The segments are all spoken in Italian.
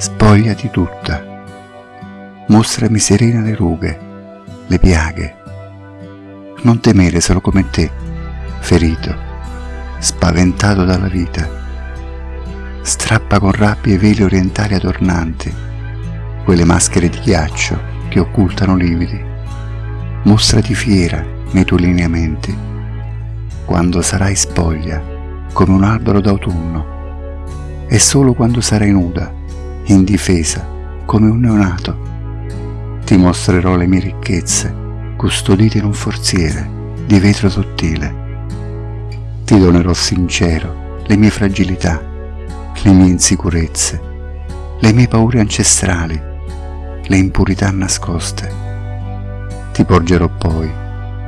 spogliati tutta, mostrami serena le rughe, le piaghe. Non temere solo come te, ferito, spaventato dalla vita. Strappa con rabbia i veli orientali adornanti, quelle maschere di ghiaccio che occultano lividi. Mostrati fiera nei tuoi lineamenti, quando sarai spoglia come un albero d'autunno e solo quando sarai nuda, indifesa, come un neonato, ti mostrerò le mie ricchezze, custodite in un forziere di vetro sottile. Ti donerò sincero le mie fragilità, le mie insicurezze, le mie paure ancestrali, le impurità nascoste. Ti porgerò poi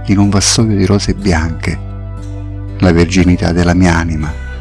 in un vassoio di rose bianche la verginità della mia anima